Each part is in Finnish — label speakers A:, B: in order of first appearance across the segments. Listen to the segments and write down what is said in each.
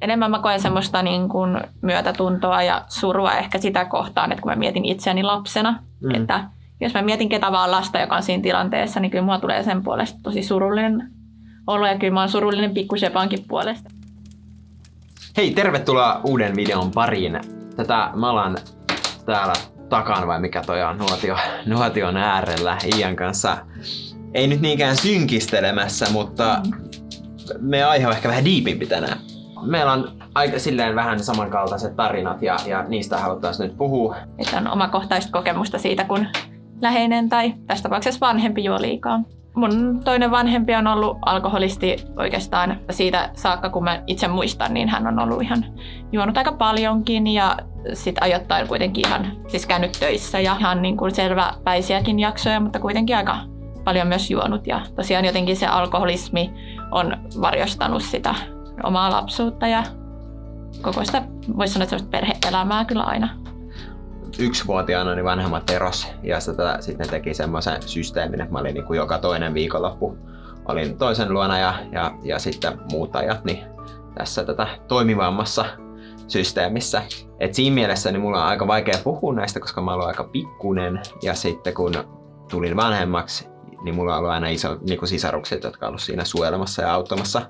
A: enemmän mä koen semmoista niin kuin myötätuntoa ja surua ehkä sitä kohtaan, että kun mä mietin itseäni lapsena, mm. että jos mä mietin ketä vaan lasta, joka on siinä tilanteessa, niin kyllä mua tulee sen puolesta tosi surullinen olo ja kyllä mä oon surullinen pikkusepankin puolesta.
B: Hei, tervetuloa uuden videon pariin. Tätä mä alan täällä takan vai mikä toi on nuotio, nuotion äärellä Ian kanssa. Ei nyt niinkään synkistelemässä, mutta mm. me aihe on ehkä vähän diipimpi tänään. Meillä on aika silleen vähän samankaltaiset tarinat ja, ja niistä haluttaisiin nyt puhua.
A: Että on omakohtaista kokemusta siitä, kun läheinen tai tässä tapauksessa vanhempi juo liikaa. Mun toinen vanhempi on ollut alkoholisti oikeastaan siitä saakka, kun mä itse muistan, niin hän on ollut ihan juonut aika paljonkin ja sitten ajoittain kuitenkin ihan siis käynyt töissä ja ihan niin kuin selväpäisiäkin jaksoja, mutta kuitenkin aika paljon myös juonut. Ja tosiaan jotenkin se alkoholismi on varjostanut sitä omaa lapsuutta ja koko sitä, voisi sanoa, että perhe-elämää kyllä aina.
B: Yksivuotiaana niin vanhemmat eros ja sitä, sitten teki semmoisen systeemin, että mä olin niin kuin joka toinen viikonloppu. Olin toisen luona ja, ja, ja sitten muut ajat niin tässä tätä toimivammassa systeemissä. Et siinä mielessä niin mulla on aika vaikea puhua näistä, koska mä olen aika pikkunen. Ja sitten kun tulin vanhemmaksi, niin mulla on ollut aina iso niin sisarukset, jotka on ollut siinä suojelemassa ja auttamassa.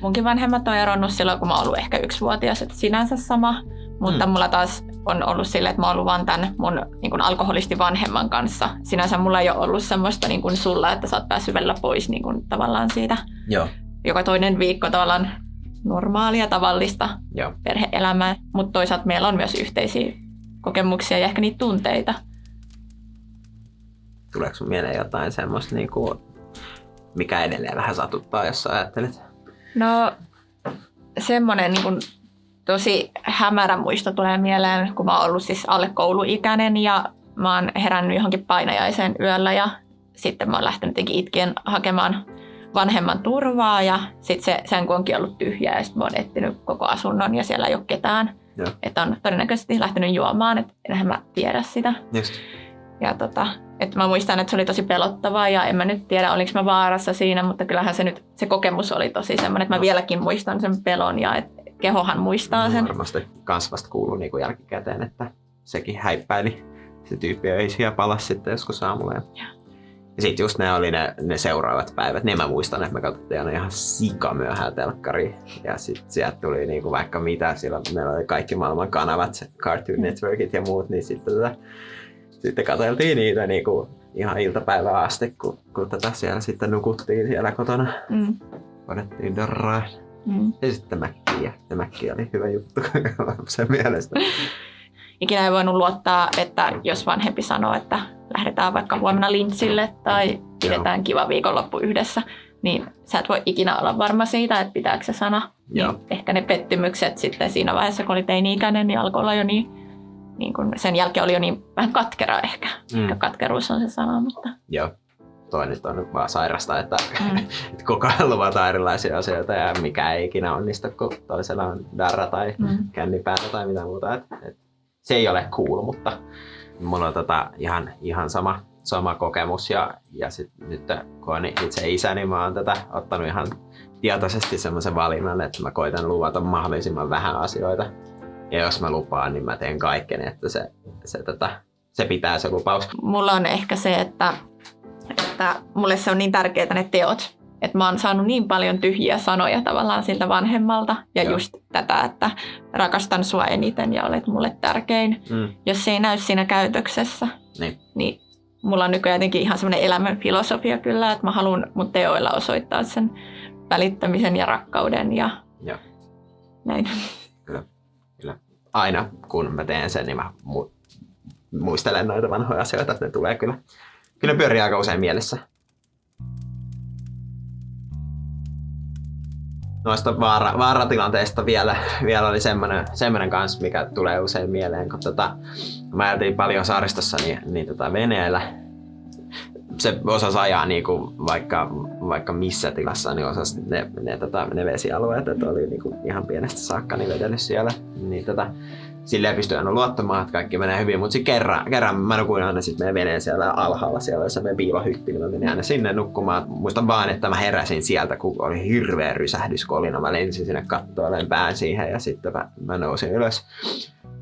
A: Munkin vanhemmat on eronnut silloin, kun mä oon ollut ehkä yksivuotias, että sinänsä sama. Mutta mm. mulla taas on ollut sille, että mä oon ollut vaan tämän mun niin alkoholisti vanhemman kanssa. Sinänsä mulla ei ole ollut semmoista niin kuin sulla, että sä oot päässyt välillä pois niin kuin tavallaan siitä.
B: Joo.
A: Joka toinen viikko tavallaan normaalia, tavallista Joo. perhe-elämää. Mutta toisaalta meillä on myös yhteisiä kokemuksia ja ehkä niitä tunteita.
B: Tuleeko sun mieleen jotain semmoista, niin kuin, mikä edelleen vähän satuttaa, jos sä ajattelet?
A: No semmoinen niin kuin tosi hämärä muisto tulee mieleen, kun mä oon ollut siis alle kouluikäinen ja mä oon herännyt johonkin painajaiseen yöllä ja sitten mä oon lähtenyt itkien hakemaan vanhemman turvaa ja sitten se, sen kun onkin ollut tyhjää ja sitten mä oon etsinyt koko asunnon ja siellä ei ole ketään. Että on todennäköisesti lähtenyt juomaan, että enhän mä tiedä sitä.
B: Just.
A: Ja tota, että mä muistan, että se oli tosi pelottavaa ja en mä nyt tiedä, oliko mä vaarassa siinä, mutta kyllähän se nyt, se kokemus oli tosi semmoinen, että mä vieläkin muistan sen pelon ja että kehohan muistaa sen.
B: Varmasti kans vasta kuuluu niin kuin jälkikäteen, että sekin häippäili. Se tyyppi ei siellä palas sitten joskus aamulla. Ja, ja sitten just ne oli ne, ne seuraavat päivät. Niin mä muistan, että me katsottiin aina ihan sika myöhään telkkari. Ja sitten sieltä tuli niinku vaikka mitä. Silloin meillä oli kaikki maailman kanavat, Cartoon mm. Networkit ja muut. Niin sitten, tätä, sitten katseltiin niitä niinku ihan iltapäivää asti, kun, kun tätä siellä sitten nukuttiin siellä kotona. Mm. Panettiin darraa. Mm. Ja sitten Mäkkiä. Se Mäkki oli hyvä juttu sen mielestä.
A: Ikinä ei voinut luottaa, että jos vanhempi sanoo, että lähdetään vaikka huomenna lintsille tai pidetään Joo. kiva viikonloppu yhdessä, niin sä et voi ikinä olla varma siitä, että pitääkö se sana. Niin ehkä ne pettymykset sitten siinä vaiheessa, kun oli teini-ikäinen, niin alkoi olla jo niin, niin kun sen jälkeen oli jo niin vähän katkera ehkä. Mm. Ehkä katkeruus on se sana, mutta...
B: Joo toi nyt on vaan sairasta, että, mm. että koko ajan luvataan erilaisia asioita ja mikä ei ikinä onnistu, kun toisella on darra tai mm. kännipäätä tai mitä muuta. Et, et, se ei ole cool, mutta mulla on tota ihan, ihan sama, sama kokemus ja, ja sit, nyt kun on itse isä, niin mä oon tätä ottanut ihan tietoisesti semmoisen valinnan, että mä koitan luvata mahdollisimman vähän asioita. Ja jos mä lupaan, niin mä teen kaiken, että se, se, tota, se pitää se lupaus.
A: Mulla on ehkä se, että että mulle se on niin tärkeää ne teot. Että mä oon saanut niin paljon tyhjiä sanoja tavallaan siltä vanhemmalta. Ja Joo. just tätä, että rakastan sua eniten ja olet mulle tärkein. Mm. Jos se ei näy siinä käytöksessä, niin, niin mulla on nykyään jotenkin ihan semmoinen elämän filosofia kyllä, että mä haluan mun teoilla osoittaa sen välittämisen ja rakkauden ja Joo. näin.
B: Aina kun mä teen sen, niin mä muistelen noita vanhoja asioita, että ne tulee kyllä Kyllä pyörii aika usein mielessä. Noista vaara, vaaratilanteista vielä, vielä oli semmoinen, semmoinen kanssa, mikä tulee usein mieleen, kun tota, mä ajeltiin paljon saaristossa niin, niin tota veneellä. Se osasi ajaa niinku vaikka, vaikka missä tilassa, niin osasi ne, ne, tota, ne vesialueet, että oli niinku ihan pienestä saakka niin vedellyt siellä. Niin tota, silleen pystyi aina luottamaan, että kaikki menee hyvin, mutta sitten kerran, kerran mä nukuin aina sit meidän veneen siellä alhaalla, siellä jossa meidän piilohytti, niin mä menin aina sinne nukkumaan. Muistan vaan, että mä heräsin sieltä, kun oli hirveä rysähdyskolina. Mä lensin sinne kattoon, pään siihen ja sitten mä, mä nousin ylös.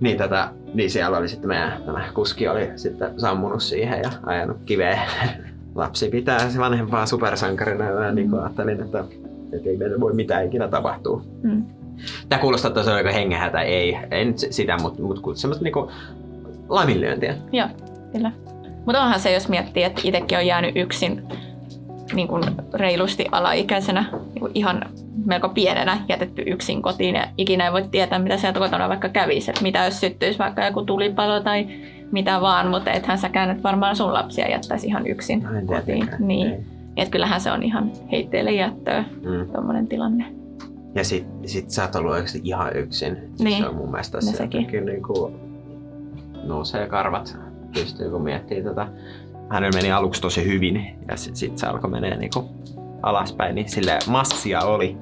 B: Niin, tätä, niin siellä oli sitten meidän tämä kuski oli sitten sammunut siihen ja ajanut kiveen. Lapsi pitää se vanhempaa supersankarina ja niin ajattelin, että, että ei meillä voi mitään ikinä tapahtua. Mm. Tämä kuulostaa, että se on aika hengähätä, ei, en sitä, mutta, mutta semmoista niinku laiminlyöntiä.
A: Joo, kyllä. Mutta onhan se, jos miettii, että itsekin on jäänyt yksin niin kuin reilusti alaikäisenä, niin kuin ihan melko pienenä jätetty yksin kotiin ja ikinä ei voi tietää, mitä sieltä kotona vaikka kävisi. Että mitä jos syttyisi vaikka joku tulipalo tai mitä vaan, mutta ethän säkään et varmaan sun lapsia jättäisi ihan yksin
B: No en
A: kotiin. Niin.
B: ei.
A: Et kyllähän se on ihan heitteille jättöä,
B: Mm.
A: tuommoinen tilanne.
B: Ja sit, sit sä oot ollut oikeasti ihan yksin.
A: Niin.
B: Se on mun mielestä
A: No
B: jotenkin niinku nousee karvat pystyy, kun miettii tätä. Hänellä meni aluksi tosi hyvin ja sit, sit se alkoi menee niinku alaspäin, niin sille massia oli.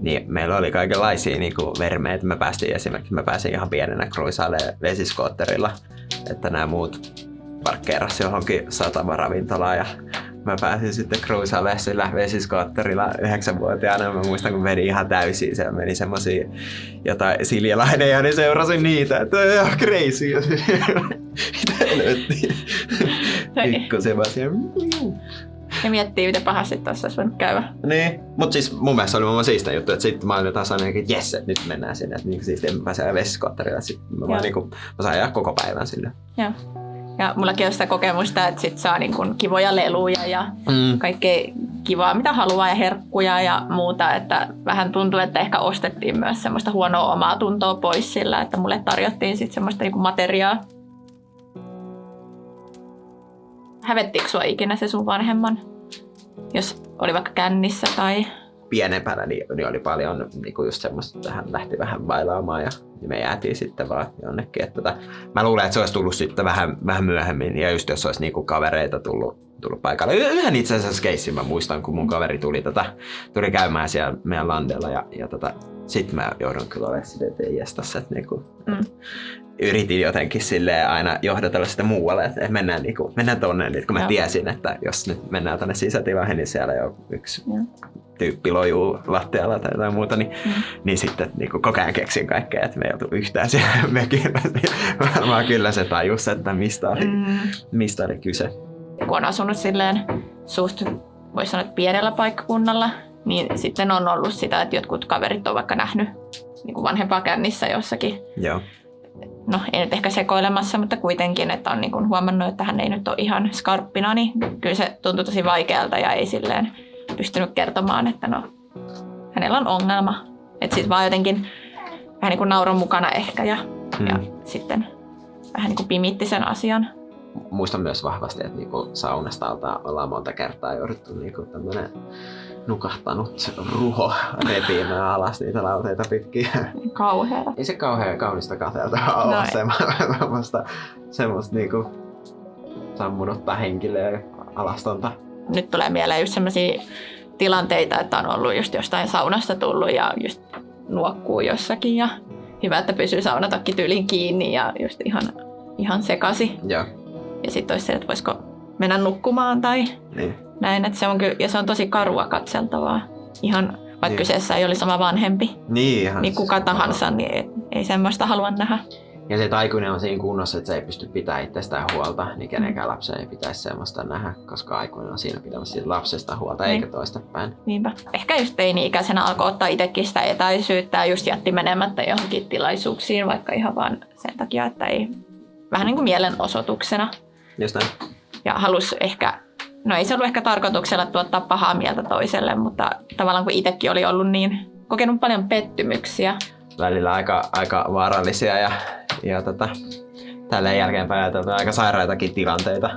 B: Niin meillä oli kaikenlaisia niinku vermeitä. Me päästiin esimerkiksi, mä pääsin ihan pienenä kruisailemaan vesiskootterilla, että nämä muut parkkeerasi johonkin satamaravintolaan ja mä pääsin sitten cruisailemaan sillä vesiskootterilla yhdeksänvuotiaana. Mä muistan, kun meni ihan täysin. Se meni semmosia jotain siljalaineja, niin seurasin niitä. Että on ihan crazy. Mitä helvettiä. Pikku.
A: Ja miettii, miten pahasti tuossa olisi voinut käydä.
B: Niin, mutta siis mun mielestä oli mun siistä juttu, että sitten mä olin taas aina, että jes, että nyt mennään sinne, että niin siis en pääse vesiskootterilla, sitten mä, vaan
A: Joo.
B: niinku, mä sain ajaa koko päivän sinne.
A: Joo. Ja mullakin on sitä kokemusta, että sit saa niin kun kivoja leluja ja
B: Mm.
A: kaikkea kivaa, mitä haluaa ja herkkuja ja muuta. Että vähän tuntuu, että ehkä ostettiin myös semmoista huonoa omaa tuntoa pois sillä, että mulle tarjottiin sitten semmoista niin materiaa. Hävettikö sua ikinä se sun vanhemman? Jos oli vaikka kännissä tai...
B: pienempänä niin, niin oli paljon niin kuin just semmoista, että hän lähti vähän bailaamaan ja niin me jäätiin sitten vaan jonnekin. Että tota, mä luulen, että se olisi tullut sitten vähän, vähän myöhemmin ja just jos olisi niin kuin kavereita tullut, tullut paikalle. Yhden itse asiassa keissin mä muistan, kun mun kaveri tuli, tota, tuli käymään siellä meidän landella ja, ja tota, sitten mä joudun kyllä olemaan silleen, että ei jestas, että niinku,
A: Mm.
B: Yritin jotenkin sille aina johdatella sitä muualle, että mennään, niinku, mennään tonne, niin kun mä
A: Joo.
B: tiesin, että jos nyt mennään tänne sisätilaan, niin siellä jo yksi
A: Joo.
B: tyyppi lojuu lattialla tai jotain muuta, niin,
A: Mm.
B: niin sitten niin koko ajan keksin kaikkea, että me ei oltu yhtään siellä mökillä. Niin Varmaan kyllä se tajus, että mistä oli, mm. Mistä oli kyse.
A: kun on asunut silleen suht, voisi sanoa, pienellä paikkakunnalla, niin sitten on ollut sitä, että jotkut kaverit on vaikka nähnyt niin kuin vanhempaa kännissä jossakin
B: Joo.
A: No ei nyt ehkä sekoilemassa, mutta kuitenkin, että on niin kuin huomannut, että hän ei nyt ole ihan skarppina, niin kyllä se tuntui tosi vaikealta ja ei silleen pystynyt kertomaan, että no hänellä on ongelma. Että sitten vaan jotenkin vähän niin kuin nauron mukana ehkä ja,
B: Mm.
A: ja sitten vähän niin kuin pimitti sen asian.
B: Muistan myös vahvasti, että niinku saunasta alta ollaan monta kertaa jouduttu niinku tämmönen nukahtanut ruho repimään alas niitä lauteita pitkin.
A: Kauheata.
B: Ei se kauhean kaunista katseltavaa
A: No
B: ole semmoista, semmoista, niinku sammunutta henkilöä alastonta.
A: Nyt tulee mieleen just sellaisia tilanteita, että on ollut just jostain saunasta tullut ja just nuokkuu jossakin ja hyvä, että pysyy saunatakki tyylin kiinni ja just ihan, ihan sekasi.
B: Joo,
A: Ja sitten olisi se, että voisiko mennä nukkumaan tai
B: niin.
A: Näin. Että se on kyllä, ja se on tosi karua katseltavaa. Ihan vaikka
B: Niin.
A: kyseessä ei olisi sama vanhempi,
B: Niin, ihan
A: niin kuka tahansa, niin ei, ei semmoista halua nähdä.
B: Ja se, että aikuinen on siinä kunnossa, että se ei pysty pitämään itsestään huolta, niin kenenkään lapsen ei pitäisi semmoista nähdä, koska aikuinen on siinä pitämässä siitä lapsesta huolta,
A: Niin.
B: eikä toistepäin.
A: Niinpä. Ehkä just teini-ikäisenä alkoi ottaa itsekin sitä etäisyyttä ja just jätti menemättä johonkin tilaisuuksiin, vaikka ihan vaan sen takia, että ei vähän niin kuin mielenosoituksena.
B: Just näin.
A: Ja halusi ehkä, no ei se ollut ehkä tarkoituksella tuottaa pahaa mieltä toiselle, mutta tavallaan kun itsekin oli ollut niin, kokenut paljon pettymyksiä,
B: Välillä aika, aika vaarallisia ja, ja tota, tälleen jälkeenpäin ajateltuna aika sairaitakin tilanteita.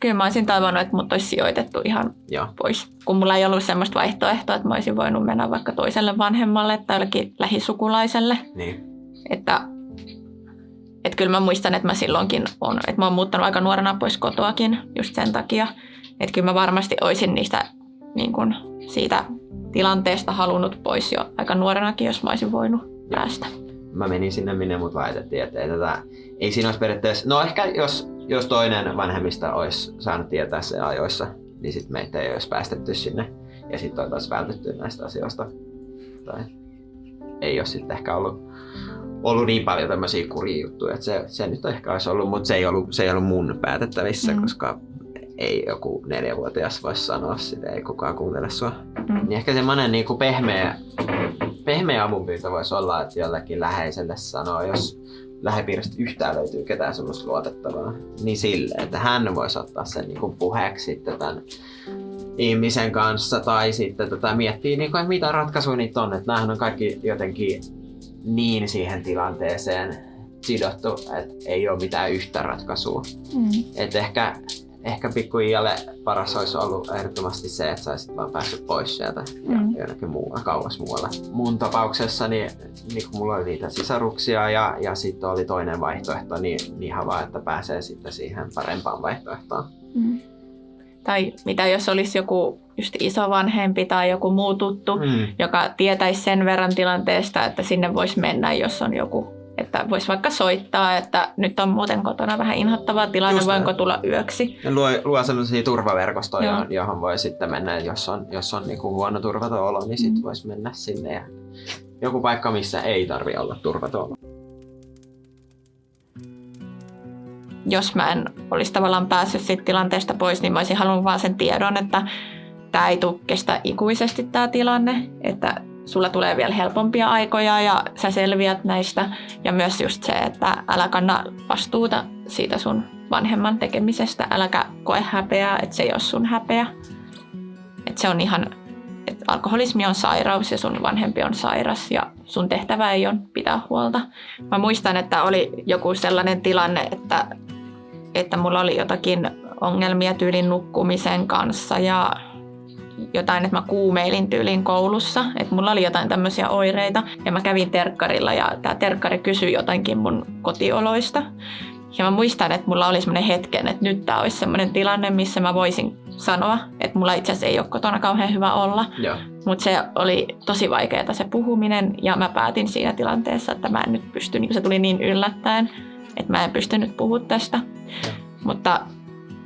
A: kyllä mä olisin toivonut, että mut olisi sijoitettu ihan
B: Joo.
A: pois. Kun mulla ei ollut semmoista vaihtoehtoa, että mä olisin voinut mennä vaikka toiselle vanhemmalle tai jollekin lähisukulaiselle.
B: Niin.
A: Että että kyllä mä muistan, että mä silloinkin on, että mä oon muuttanut aika nuorena pois kotoakin just sen takia. Että kyllä mä varmasti olisin niistä niin kun, siitä tilanteesta halunnut pois jo aika nuorenakin, jos mä olisin voinut päästä.
B: Mä menin sinne, minne mut laitettiin, että ei, tätä, ei siinä olisi periaatteessa... No ehkä jos, jos toinen vanhemmista olisi saanut tietää se ajoissa, niin sitten meitä ei olisi päästetty sinne ja sitten oltaisiin vältetty näistä asioista. Tai ei ole sitten ehkä ollut, ollut niin paljon tämmöisiä juttuja, että se, se nyt ehkä olisi ollut, mutta se ei ollut, se ei ollut mun päätettävissä, mm. koska ei joku neljävuotias voi sanoa sitä, ei kukaan kuuntele sua. Mm. Niin ehkä semmoinen niin pehmeä, pehmeä avunpyyntö voisi olla, että jollekin läheiselle sanoo, jos lähipiiristä yhtään löytyy ketään semmoista luotettavaa, niin sille, että hän voisi ottaa sen niin kuin puheeksi sitten tämän ihmisen kanssa tai sitten tota, miettii, niin kuin, että mitä ratkaisuja niitä on. Että näähän on kaikki jotenkin niin siihen tilanteeseen sidottu, että ei ole mitään yhtä ratkaisua. Mm. Et ehkä ehkä pikkuijalle paras olisi ollut ehdottomasti se, että saisit vaan päässyt pois sieltä mm. ja jonnekin muualla, kauas muualla. Mun tapauksessa niin, niin kun mulla oli niitä sisaruksia ja, ja sitten oli toinen vaihtoehto, niin, niin vaan, että pääsee sitten siihen parempaan vaihtoehtoon. Mm.
A: Tai mitä jos olisi joku just isovanhempi tai joku muu tuttu, mm. joka tietäisi sen verran tilanteesta, että sinne voisi mennä, jos on joku että voisi vaikka soittaa, että nyt on muuten kotona vähän inhottava tilanne, Just voinko tulla yöksi.
B: Ja luo, luo sellaisia turvaverkostoja, Joo. johon voi sitten mennä, jos on, jos on niinku huono turvaton olo, niin sitten mm. voisi mennä sinne. Ja joku paikka, missä ei tarvi olla turvaton
A: Jos mä en olisi tavallaan päässyt siitä tilanteesta pois, niin mä olisin halunnut vaan sen tiedon, että tämä ei tule kestä ikuisesti tämä tilanne, että sulla tulee vielä helpompia aikoja ja sä selviät näistä. Ja myös just se, että älä kanna vastuuta siitä sun vanhemman tekemisestä, äläkä koe häpeää, että se ei ole sun häpeä. Että se on ihan, että alkoholismi on sairaus ja sun vanhempi on sairas ja sun tehtävä ei ole pitää huolta. Mä muistan, että oli joku sellainen tilanne, että, että mulla oli jotakin ongelmia tyylin nukkumisen kanssa ja jotain, että mä kuumeilin tyylin koulussa, että mulla oli jotain tämmöisiä oireita ja mä kävin terkkarilla ja tämä terkkari kysyi jotainkin mun kotioloista. Ja mä muistan, että mulla oli semmoinen hetken, että nyt tämä olisi semmoinen tilanne, missä mä voisin sanoa, että mulla itse asiassa ei ole kotona kauhean hyvä olla. Mutta se oli tosi vaikeaa se puhuminen ja mä päätin siinä tilanteessa, että mä en nyt pysty, niin se tuli niin yllättäen, että mä en pystynyt puhua tästä. Ja. Mutta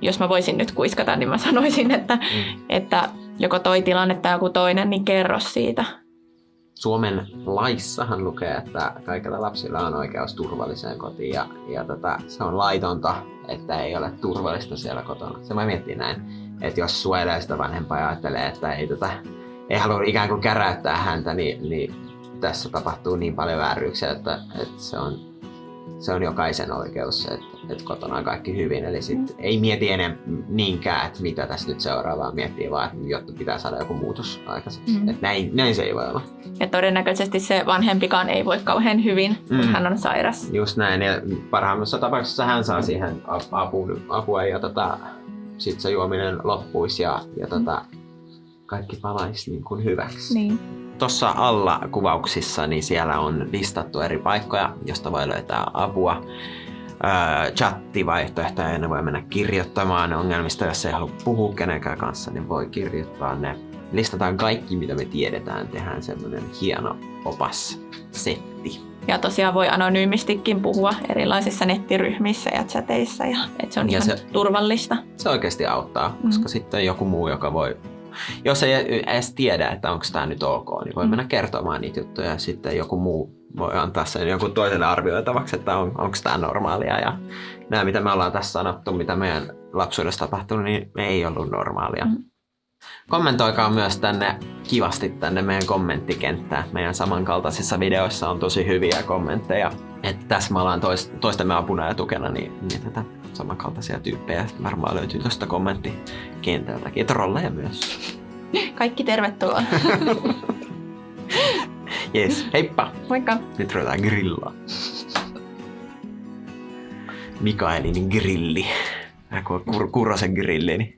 A: jos mä voisin nyt kuiskata, niin mä sanoisin, että, mm. että joko toi tilanne tai joku toinen, niin kerro siitä.
B: Suomen laissahan lukee, että kaikilla lapsilla on oikeus turvalliseen kotiin ja, ja tota, se on laitonta, että ei ole turvallista siellä kotona. Se mä miettii näin, että jos suojelee sitä vanhempaa ja ajattelee, että ei, tota, ei halua ikään kuin käräyttää häntä, niin, niin tässä tapahtuu niin paljon vääryyksiä, että, että se on se on jokaisen oikeus, että, että kotona on kaikki hyvin. Eli sit mm. ei mieti enää niinkään, että mitä tässä nyt seuraavaa miettii, vaan että jotta pitää saada joku muutos aikaiseksi. Mm. Että näin, näin se ei voi olla.
A: Ja todennäköisesti se vanhempikaan ei voi kauhean hyvin, kun mm. hän on sairas.
B: Just näin. Ja parhaimmassa tapauksessa hän saa siihen apua, apua ja tota, sitten se juominen loppuisi ja, ja tota, kaikki palaisi niin kuin hyväksi.
A: Niin.
B: Tuossa alla kuvauksissa niin siellä on listattu eri paikkoja, josta voi löytää apua. Öö, chattivaihtoehtoja ne voi mennä kirjoittamaan ongelmista, jos ei halua puhua kenenkään kanssa, niin voi kirjoittaa ne. Listataan kaikki, mitä me tiedetään, tehdään semmoinen hieno opas setti.
A: Ja tosiaan voi anonyymistikin puhua erilaisissa nettiryhmissä ja chateissa, ja, että se on ja ihan se, turvallista.
B: Se oikeasti auttaa, mm. koska sitten joku muu, joka voi jos ei edes tiedä, että onko tämä nyt ok, niin voi mm. mennä kertomaan niitä juttuja ja sitten joku muu voi antaa sen jonkun toiselle arvioitavaksi, että on, onko tämä normaalia. Ja nämä, mitä me ollaan tässä sanottu, mitä meidän lapsuudessa tapahtunut, niin ei ollut normaalia. Mm. Kommentoikaa myös tänne kivasti tänne meidän kommenttikenttään. Meidän samankaltaisissa videoissa on tosi hyviä kommentteja. Että tässä me ollaan toist, toistemme apuna ja tukena, niin, niin tätä samankaltaisia tyyppejä varmaan löytyy tuosta kommenttikentältäkin. Ja trolleja myös.
A: Kaikki tervetuloa.
B: Jes, heippa!
A: Moikka!
B: Nyt ruvetaan grillaa. Mikaelin grilli. Kur- Kurosen grilli. Niin